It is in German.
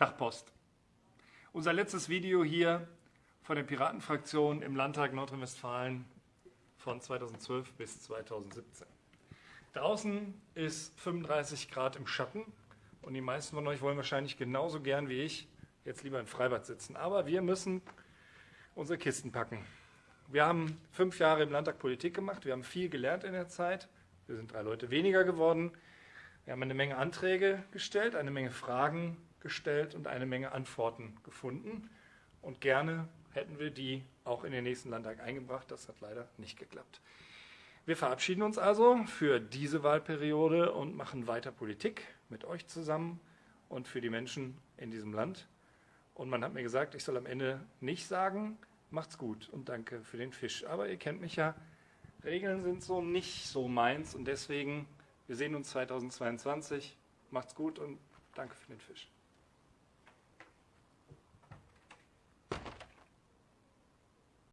Tag Post. Unser letztes Video hier von der Piratenfraktion im Landtag Nordrhein-Westfalen von 2012 bis 2017. Draußen ist 35 Grad im Schatten und die meisten von euch wollen wahrscheinlich genauso gern wie ich jetzt lieber im Freibad sitzen. Aber wir müssen unsere Kisten packen. Wir haben fünf Jahre im Landtag Politik gemacht, wir haben viel gelernt in der Zeit, wir sind drei Leute weniger geworden, wir haben eine Menge Anträge gestellt, eine Menge Fragen gestellt und eine Menge Antworten gefunden. Und gerne hätten wir die auch in den nächsten Landtag eingebracht. Das hat leider nicht geklappt. Wir verabschieden uns also für diese Wahlperiode und machen weiter Politik mit euch zusammen und für die Menschen in diesem Land. Und man hat mir gesagt, ich soll am Ende nicht sagen, macht's gut und danke für den Fisch. Aber ihr kennt mich ja, Regeln sind so nicht so meins und deswegen, wir sehen uns 2022. Macht's gut und danke für den Fisch.